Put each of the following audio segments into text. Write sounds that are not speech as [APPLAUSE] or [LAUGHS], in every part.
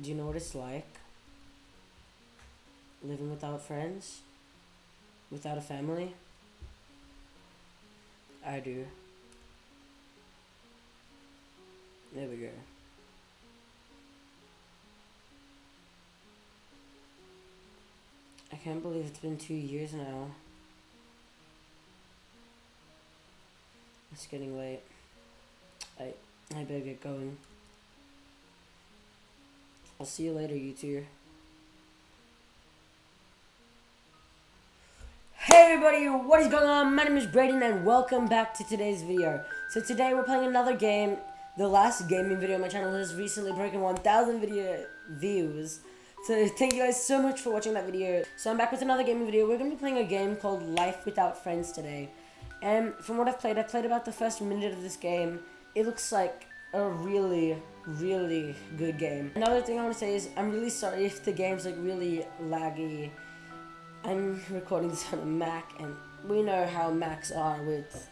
Do you know what it's like? Living without friends? Without a family? I do. There we go. I can't believe it's been two years now. It's getting late. I I better get going. I'll see you later, you two. Hey everybody, what is going on? My name is Braden and welcome back to today's video. So today we're playing another game. The last gaming video on my channel has recently broken 1000 video views. So thank you guys so much for watching that video. So I'm back with another gaming video. We're going to be playing a game called Life Without Friends today. And from what I've played, I've played about the first minute of this game. It looks like a really, really good game. Another thing I want to say is I'm really sorry if the game's like really laggy. I'm recording this on a Mac and we know how Macs are with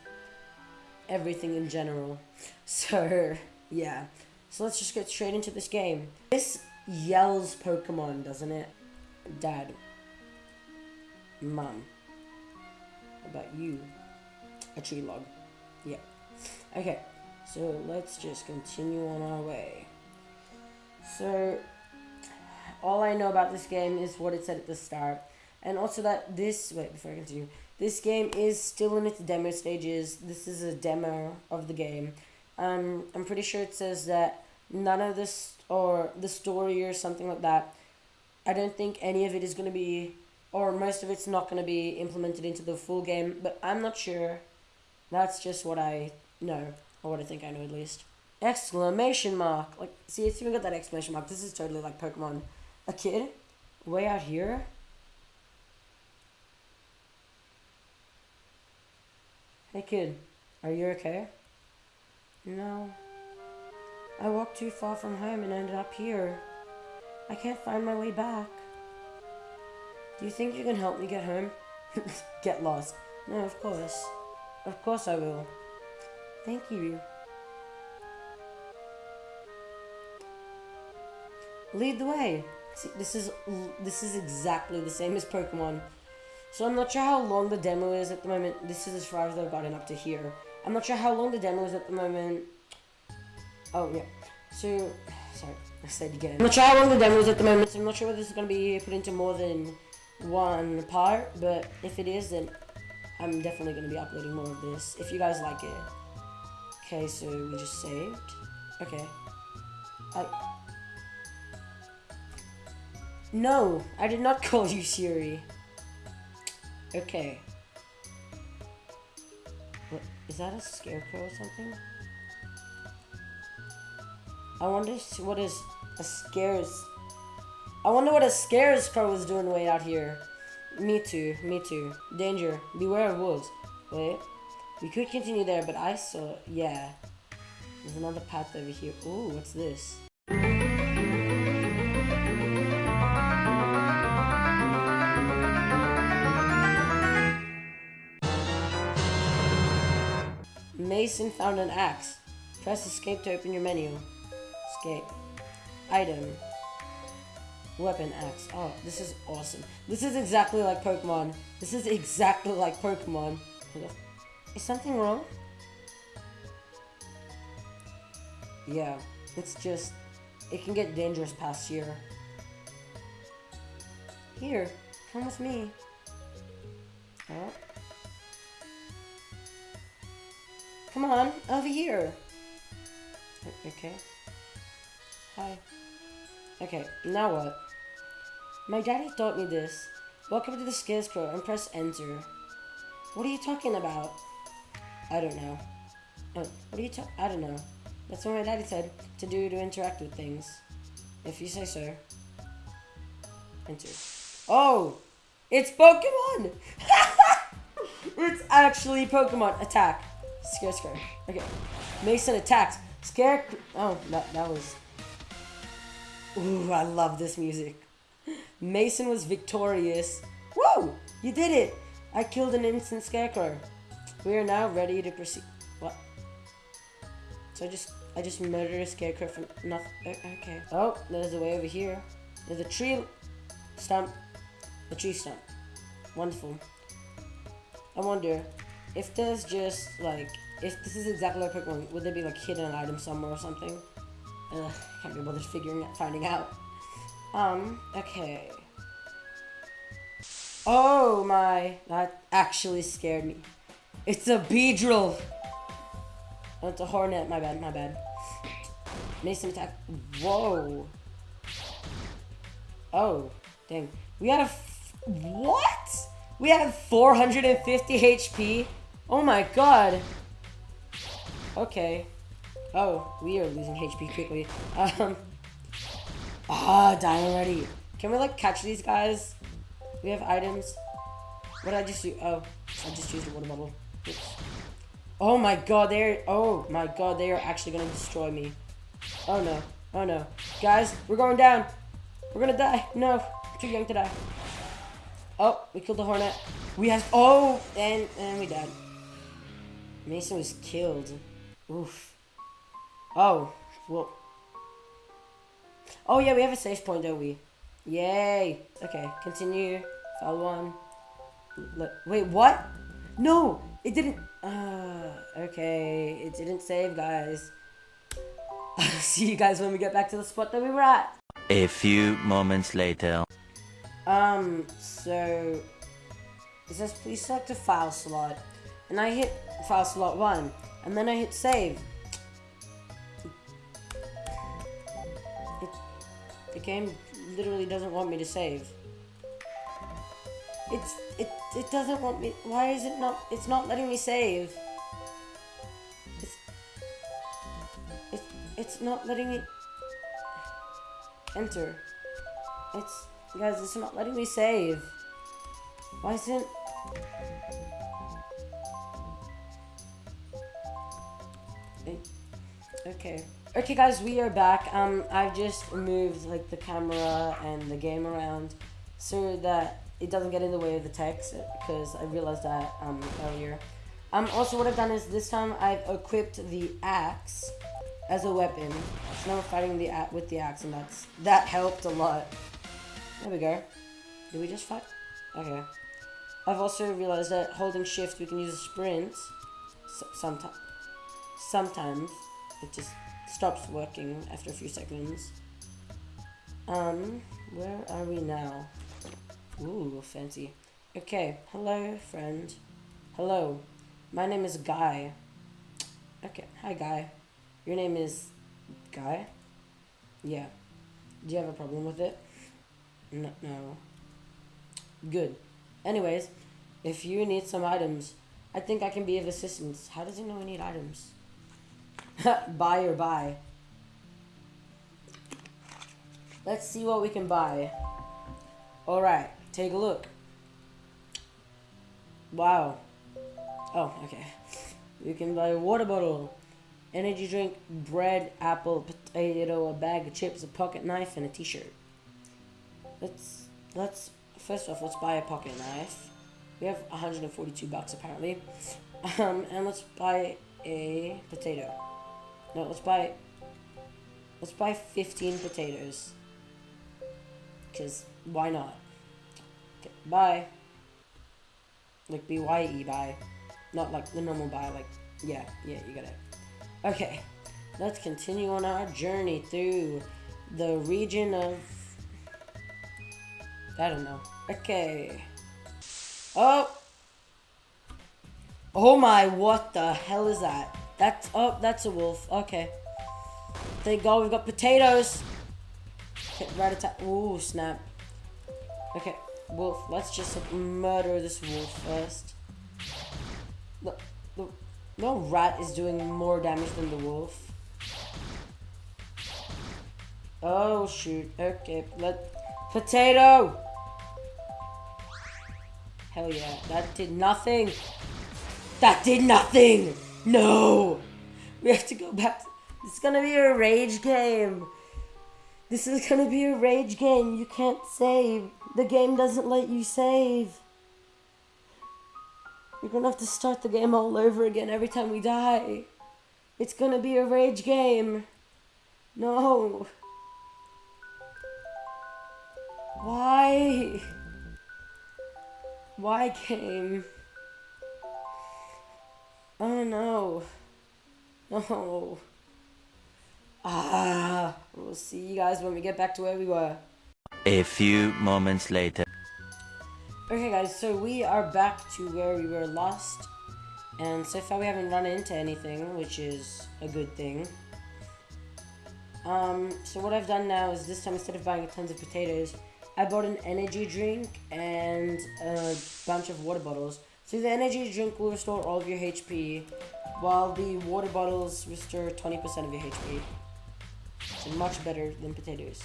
everything in general. [LAUGHS] So, yeah. So let's just get straight into this game. This yells Pokemon, doesn't it? Dad. Mom. About you? A tree log. Yeah. Okay. So let's just continue on our way. So, all I know about this game is what it said at the start. And also that this, wait, before I continue, this game is still in its demo stages. This is a demo of the game. Um, I'm pretty sure it says that none of this, or the story or something like that, I don't think any of it is going to be, or most of it's not going to be implemented into the full game, but I'm not sure. That's just what I know. Or what I think I know at least. Exclamation mark. Like, see, it's even got that exclamation mark. This is totally like Pokemon. A kid? Way out here? Hey kid, are you okay? No. I walked too far from home and ended up here. I can't find my way back. Do you think you can help me get home? [LAUGHS] get lost. No, of course. Of course I will. Thank you. Lead the way. See, this is this is exactly the same as Pokemon. So I'm not sure how long the demo is at the moment. This is as far as I've gotten up to here. I'm not sure how long the demo is at the moment. Oh, yeah. So, sorry, I said again. I'm not sure how long the demo is at the moment, so I'm not sure whether this is going to be put into more than one part, but if it is, then I'm definitely going to be uploading more of this, if you guys like it. Okay, so we just saved. Okay. I... No, I did not [LAUGHS] call you Siri. Okay. What, is that a scarecrow or something? I wonder what is a scares... I wonder what a scarecrow is doing way out here. Me too, me too. Danger, beware of wolves. Wait. We could continue there, but I saw... Yeah. There's another path over here. Ooh, what's this? Mason found an axe. Press escape to open your menu. Escape. Item. Weapon axe. Oh, this is awesome. This is exactly like Pokemon. This is exactly like Pokemon. Is something wrong? Yeah, it's just, it can get dangerous past here. Here, come with me. Oh. Come on, over here. Okay. Hi. Okay, now what? My daddy taught me this. Welcome to the Scarecrow and press enter. What are you talking about? I don't know. Oh, what are you talking? I don't know. That's what my daddy said to do to interact with things. If you say so. Enter. Oh! It's Pokemon! [LAUGHS] it's actually Pokemon. Attack. Scarecrow. Okay. Mason attacks. Scarecrow. Oh, that, that was... Ooh, I love this music. Mason was victorious. Whoa! You did it! I killed an instant Scarecrow. We are now ready to proceed. What? So I just I just murdered a scarecrow from nothing. Okay. Oh, there's a way over here. There's a tree stump. A tree stump. Wonderful. I wonder if there's just like if this is exactly like Pokemon, would there be like hidden item somewhere or something? Ugh, can't be bothered figuring out, finding out. Um, okay. Oh my, that actually scared me. It's a Beedrill. It's a Hornet, my bad, my bad. Mason attack, whoa. Oh, dang. We had a, what? We have 450 HP? Oh my god. Okay. Oh, we are losing HP quickly. Um. Ah, oh, dying already. Can we, like, catch these guys? We have items. What did I just do? Oh, I just used a water bottle. Oh my god, they're... Oh my god, they are actually gonna destroy me. Oh no. Oh no. Guys, we're going down. We're gonna die. No. Too young to die. Oh, we killed the hornet. We have... Oh! And, and we died. Mason was killed. Oof. Oh. Well. Oh, yeah, we have a safe point, don't we? Yay. Okay, continue. File one. wait, what? No! It didn't... Uh, okay, it didn't save, guys. I'll [LAUGHS] see you guys when we get back to the spot that we were at. A few moments later. Um, so... It says, please select a file slot. And I hit file slot 1. And then I hit save. It, the game literally doesn't want me to save. It's, it, it doesn't want me, why is it not, it's not letting me save. It's, it's, it's not letting me enter. It's, guys, it's not letting me save. Why isn't, Okay. Okay guys, we are back. Um, I've just moved like the camera and the game around so that it doesn't get in the way of the text because I realized that um, earlier. Um, also what I've done is this time I've equipped the axe as a weapon. So now we're fighting the with the axe and that's that helped a lot. There we go. Did we just fight? Okay. I've also realized that holding shift we can use a sprint sometimes. Sometimes it just stops working after a few seconds. Um, where are we now? Ooh, fancy. Okay, hello, friend. Hello, my name is Guy. Okay, hi, Guy. Your name is Guy? Yeah. Do you have a problem with it? No, no. Good. Anyways, if you need some items, I think I can be of assistance. How does he know we need items? [LAUGHS] buy or buy. Let's see what we can buy. Alright, take a look. Wow. Oh, okay. You can buy a water bottle, energy drink, bread, apple, potato, a bag of chips, a pocket knife, and a t-shirt. Let's, let's, first off, let's buy a pocket knife. We have 142 bucks apparently. Um, and let's buy a potato. No, let's buy... Let's buy 15 potatoes. Because, why not? Buy. Like, B-Y-E, buy. Not like the normal buy, like, yeah, yeah, you got it. Okay, let's continue on our journey through the region of... I don't know. Okay. Oh! Oh my, what the hell is that? That's, oh, that's a wolf. Okay. Thank God we've got potatoes. Okay, right attack. Ooh, snap. Okay, wolf. Let's just murder this wolf first. No, no, no rat is doing more damage than the wolf. Oh, shoot. Okay, let... Potato! Hell yeah, that did nothing. That did nothing! No! We have to go back. This is gonna be a rage game. This is gonna be a rage game. You can't save. The game doesn't let you save. You're gonna have to start the game all over again every time we die. It's gonna be a rage game. No. Why? Why game? Oh no. No. Ah, we'll see you guys when we get back to where we were. A few moments later. Okay guys, so we are back to where we were lost. And so far we haven't run into anything, which is a good thing. Um, so what I've done now is this time instead of buying tons of potatoes, I bought an energy drink and a bunch of water bottles. So the energy drink will restore all of your HP, while the water bottles restore 20% of your HP. So much better than potatoes.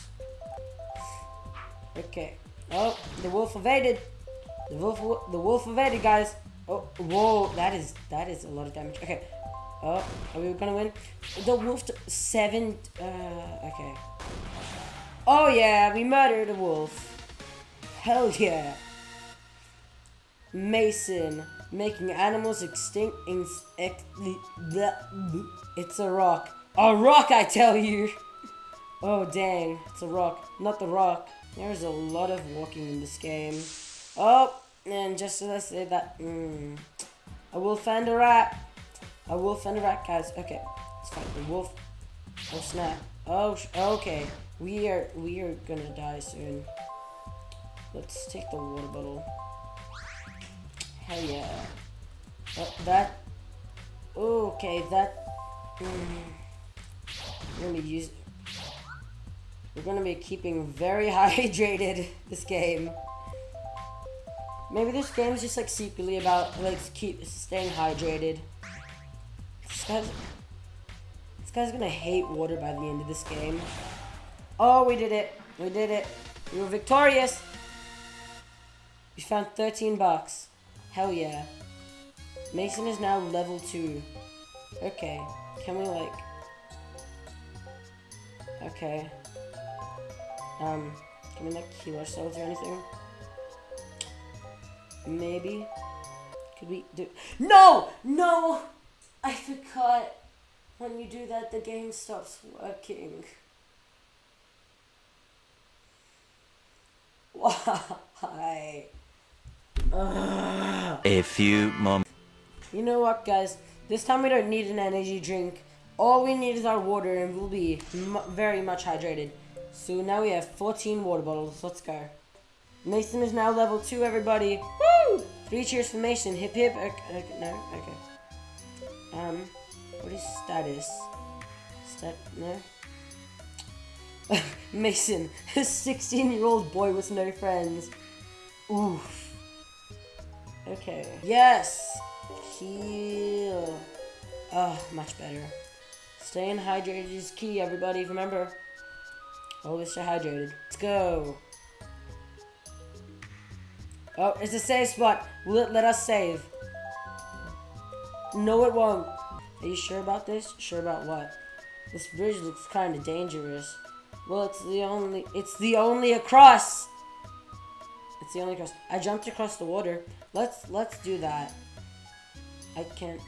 Okay. Oh, the wolf evaded. The wolf, the wolf evaded, guys. Oh, whoa, that is that is a lot of damage. Okay. Oh, are we gonna win? The wolf seven. Uh, okay. Oh yeah, we murdered a wolf. Hell yeah. Mason making animals extinct. In, ex, it's a rock. A rock, I tell you. [LAUGHS] Oh dang, it's a rock, not the rock. There's a lot of walking in this game. Oh, and just as I say that, mm, a wolf and a rat. A wolf and a rat, guys. Okay, let's find the wolf. Oh snap. Oh, okay. We are we are gonna die soon. Let's take the water bottle. Hell yeah. Oh, that. Okay, that. Mm, gonna use. We're gonna be keeping very [LAUGHS] hydrated this game. Maybe this game is just like secretly about like keep staying hydrated. This guy's, this guy's gonna hate water by the end of this game. Oh, we did it. We did it. We were victorious. We found 13 bucks. Hell yeah. Mason is now level 2. Okay. Can we like... Okay. Um, can we like heal ourselves or anything? Maybe. Could we do... No! No! I forgot. When you do that, the game stops working. [LAUGHS] Why? Ugh. A few moments. You know what, guys? This time we don't need an energy drink. All we need is our water, and we'll be very much hydrated. So now we have 14 water bottles. Let's go. Mason is now level 2, everybody. Woo! Three cheers for Mason. Hip hip. Okay, okay, no, okay. Um, what is status? Stat, no? [LAUGHS] Mason, [LAUGHS] a 16 year old boy with no friends. Oof. Okay. Yes! Heal. Oh, much better. Staying hydrated is key, everybody. Remember, always stay hydrated. Let's go. Oh, it's a safe spot. Will it let us save? No, it won't. Are you sure about this? Sure about what? This bridge looks kind of dangerous. Well, it's the only, it's the only across. It's the only across. I jumped across the water. Let's, let's do that. I can't,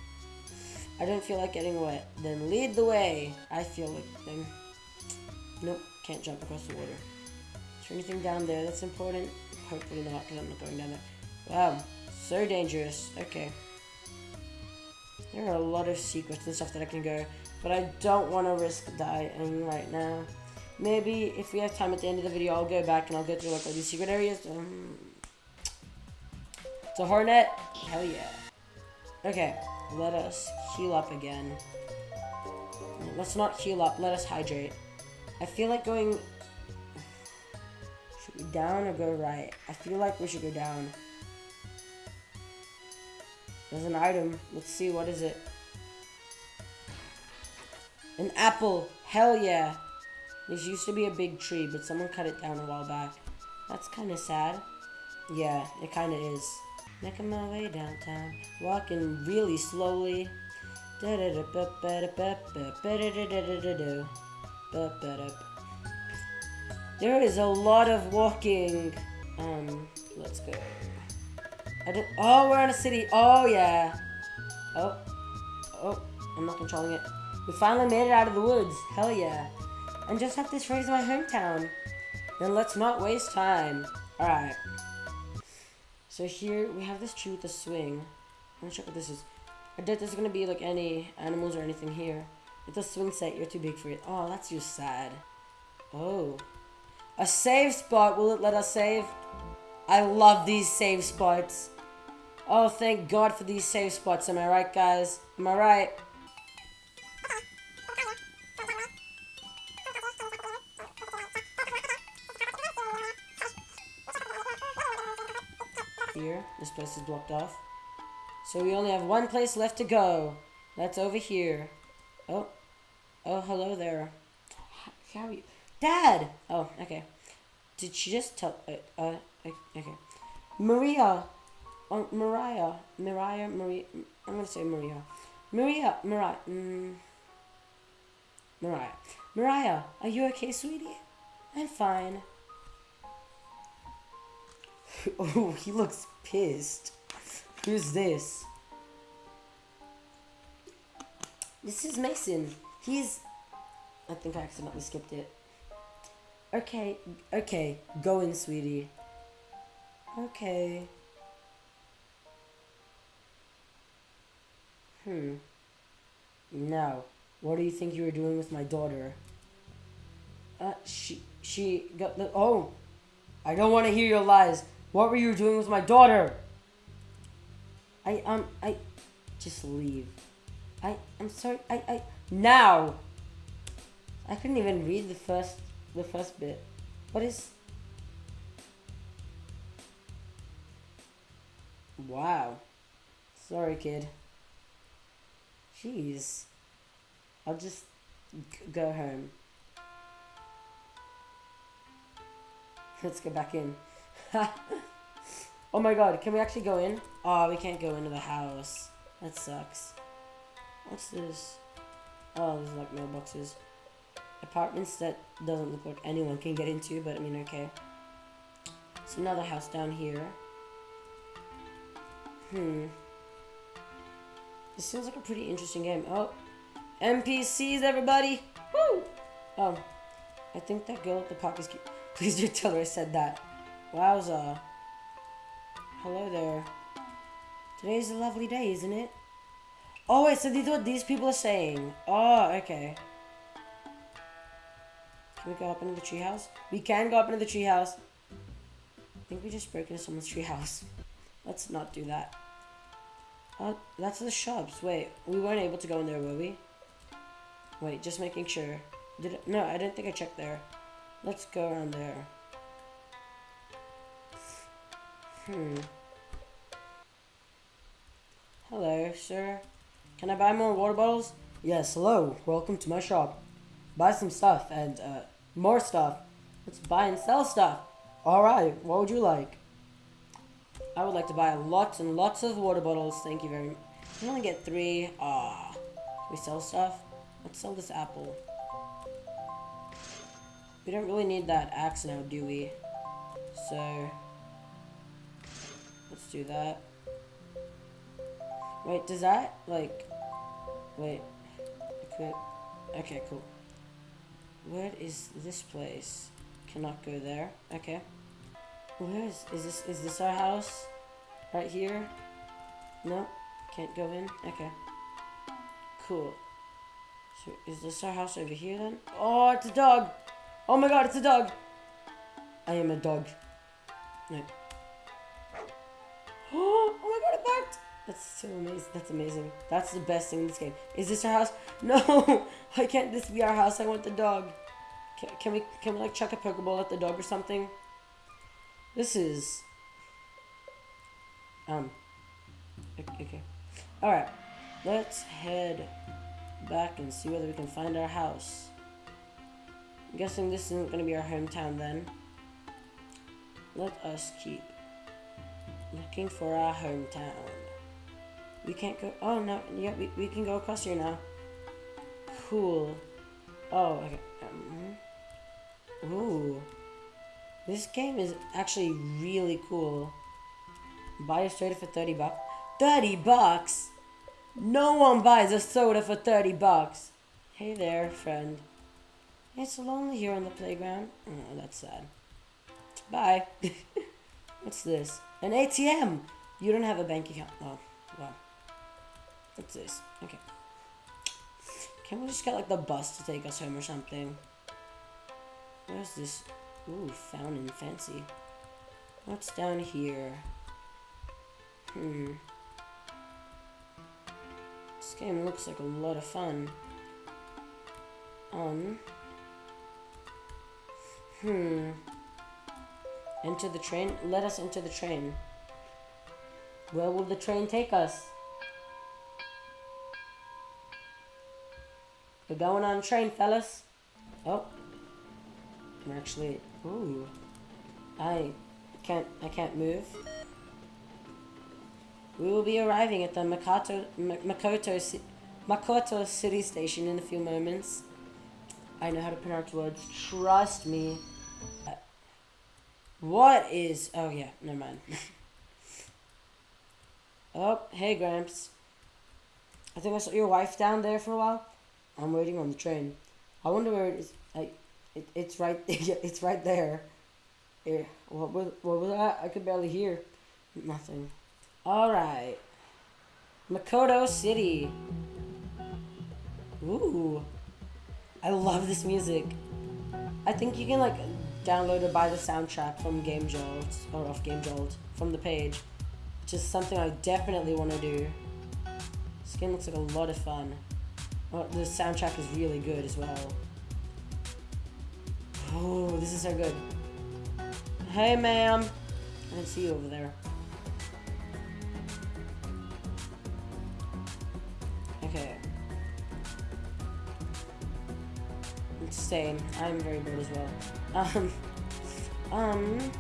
I don't feel like getting wet. Then lead the way. I feel like then, nope, can't jump across the water. Is there anything down there that's important? Hopefully not, because I'm not going down there. Wow, so dangerous. Okay. There are a lot of secrets and stuff that I can go, but I don't want to risk dying right now. Maybe if we have time at the end of the video, I'll go back and I'll go through like all these secret areas. Um, it's a hornet. Hell yeah. Okay, let us heal up again. Let's not heal up. Let us hydrate. I feel like going should we down or go right? I feel like we should go down. There's an item. Let's see, what is it? An apple. Hell yeah. This used to be a big tree, but someone cut it down a while back. That's kind of sad. Yeah, it kind of is. Making my way downtown, walking really slowly. There is a lot of walking. Um, let's go. I don't. Oh, we're in a city. Oh yeah. Oh, oh, I'm not controlling it. We finally made it out of the woods. Hell yeah. And just have this raise my hometown. Then let's not waste time. Alright. So here we have this tree with a swing. I'm not sure what this is. I doubt there's gonna be like any animals or anything here. It's a swing set, you're too big for it. Oh, that's just sad. Oh. A save spot, will it let us save? I love these save spots. Oh, thank God for these save spots, am I right, guys? Am I right? Here, this place is blocked off. So we only have one place left to go. That's over here. Oh. Oh, hello there. How, are you? Dad! Oh, okay. Did she just tell... Uh, uh, okay. Maria. Oh, Mariah. Mariah, Maria. I'm gonna say Maria. Maria, Mariah. Mm, Mariah. Mariah, are you okay, sweetie? I'm fine. [LAUGHS] oh, he looks pissed. Who's this? This is Mason. He's... I think I accidentally skipped it. Okay, okay. Go in, sweetie. Okay. Hmm. Now, what do you think you were doing with my daughter? Uh, she, she got the, oh, I don't want to hear your lies. What were you doing with my daughter? I, um, I, just leave. I, I'm sorry, I, I, now! I couldn't even read the first, the first bit. What is... Wow. Sorry, kid. Jeez. I'll just go home. Let's go back in. [LAUGHS] oh my god, can we actually go in? Oh, we can't go into the house. That sucks. What's this? Oh, there's like mailboxes. Apartments that doesn't look like anyone can get into, but I mean, okay. It's another house down here. Hmm. This seems like a pretty interesting game. Oh, NPCs, everybody! Woo! Oh, I think that girl at the park is cute. [LAUGHS] Please do tell her I said that. Wowza. Hello there. Today's a lovely day, isn't it? Oh, wait, so these what these people are saying. Oh, okay. Can we go up into the treehouse? We can go up into the treehouse. I think we just broke into someone's treehouse. [LAUGHS] Let's not do that. Oh, that's the shops. Wait, we weren't able to go in there, were we? Wait, just making sure. Did it? No, I didn't think I checked there. Let's go around there. Hmm. Hello, sir. Can I buy more water bottles? Yes, hello. Welcome to my shop. Buy some stuff and, uh, more stuff. Let's buy and sell stuff. Alright, what would you like? I would like to buy lots and lots of water bottles. Thank you very much. I only get three. Ah. We sell stuff? Let's sell this apple. We don't really need that axe now, do we? So... Let's do that. Wait, does that, like... Wait. Equip. Okay, cool. Where is this place? Cannot go there. Okay. Where is, is this, is this our house? Right here? No? Can't go in? Okay. Cool. So, is this our house over here then? Oh, it's a dog! Oh my god, it's a dog! I am a dog. No. That's so amazing. That's amazing. That's the best thing in this game. Is this our house? [LAUGHS] No! [LAUGHS] Why can't this be our house? I want the dog. Can, can we, can we like chuck a Pokeball at the dog or something? This is... Um... Okay. Alright. Let's head back and see whether we can find our house. I'm guessing this isn't going to be our hometown then. Let us keep looking for our hometown. We can't go... Oh, no. Yeah, we, we can go across here now. Cool. Oh, okay. Um, ooh. This game is actually really cool. Buy a soda for 30 bucks. 30 bucks? No one buys a soda for 30 bucks. Hey there, friend. It's lonely here on the playground. Oh, that's sad. Bye. [LAUGHS] What's this? An ATM! You don't have a bank account. Oh. What's this? Okay. Can we just get like the bus to take us home or something? Where's this? Ooh, fountain, fancy. What's down here? Hmm. This game looks like a lot of fun. Um. Hmm. Enter the train? Let us enter the train. Where will the train take us? We're going on train, fellas. Oh. I'm actually... Ooh. I can't... I can't move. We will be arriving at the Makato, M Makoto, Makoto City Station in a few moments. I know how to pronounce words. Trust me. Uh, what is... Oh, yeah. Never mind. [LAUGHS] oh, hey, Gramps. I think I saw your wife down there for a while. I'm waiting on the train. I wonder where it is. I, it, it's right. [LAUGHS] it's right there. Yeah. What was what was that? I could barely hear. Nothing. All right. Makoto City. Ooh. I love this music. I think you can like download or buy the soundtrack from Game Jolt or off Game Jolt from the page, which is something I definitely want to do. This game looks like a lot of fun. Oh, the soundtrack is really good as well. Oh, this is so good. Hey, ma'am. I didn't see you over there. Okay. Same. I'm very bored as well. Um. Um.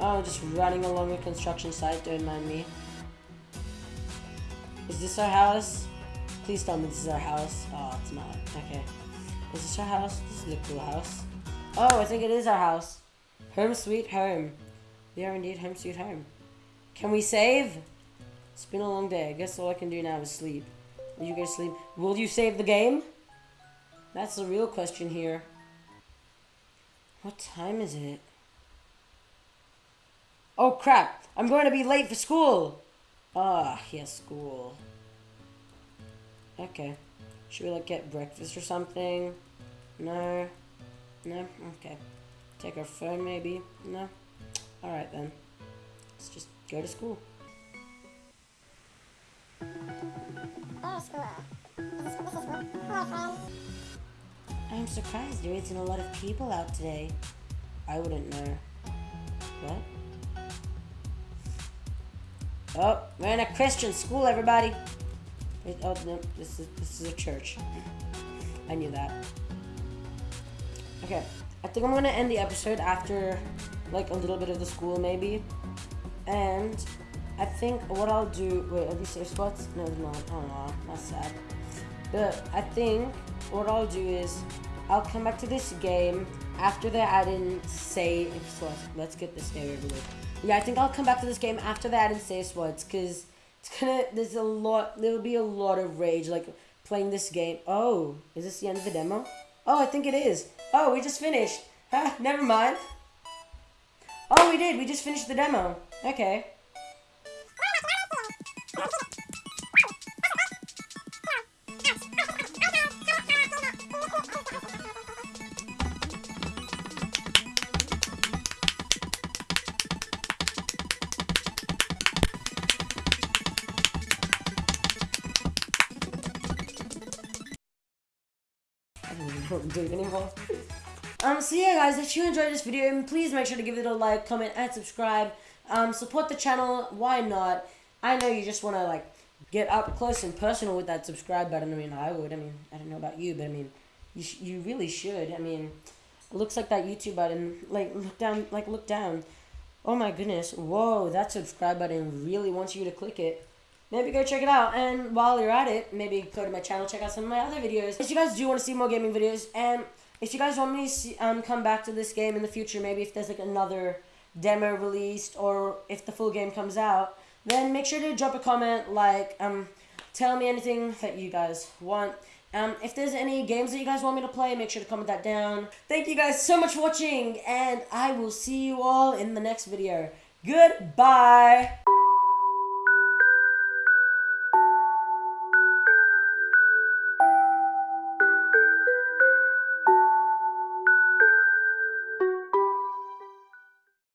Oh, just running along a construction site. Don't mind me. Is this our house? Please tell me this is our house. Oh, it's not. Okay. Is this our house? This is a cool house. Oh, I think it is our house. Home sweet home. We are indeed home sweet home. Can we save? It's been a long day. I guess all I can do now is sleep. Will you guys sleep? Will you save the game? That's the real question here. What time is it? Oh crap! I'm going to be late for school! Ah, yes, school. Okay. Should we like get breakfast or something? No. No? Okay. Take our phone maybe? No? Alright then. Let's just go to school. I'm surprised there isn't a lot of people out today. I wouldn't know. What? Oh, we're in a Christian school, everybody. It, oh no, this is this is a church. I knew that. Okay, I think I'm gonna end the episode after like a little bit of the school maybe, and I think what I'll do. Wait, are these safe spots? No, they're not. Oh no, that's sad. But I think what I'll do is I'll come back to this game after add in save spots. Let's get this game over with. Yeah, I think I'll come back to this game after add in save spots because it's gonna, there's a lot, there'll be a lot of rage, like, playing this game. Oh, is this the end of the demo? Oh, I think it is. Oh, we just finished. Huh, [LAUGHS] never mind. Oh, we did. We just finished the demo. Okay. So yeah guys, if you enjoyed this video, please make sure to give it a like, comment, and subscribe. Um, support the channel, why not? I know you just want to like get up close and personal with that subscribe button. I mean, I would. I mean, I don't know about you, but I mean, you, you really should. I mean, it looks like that YouTube button. Like, look down, like, look down. Oh my goodness. Whoa, that subscribe button really wants you to click it maybe go check it out. And while you're at it, maybe go to my channel, check out some of my other videos. If you guys do want to see more gaming videos, and if you guys want me to see, um, come back to this game in the future, maybe if there's like another demo released, or if the full game comes out, then make sure to drop a comment, like, um, tell me anything that you guys want. Um, if there's any games that you guys want me to play, make sure to comment that down. Thank you guys so much for watching, and I will see you all in the next video. Goodbye!